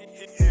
Yeah.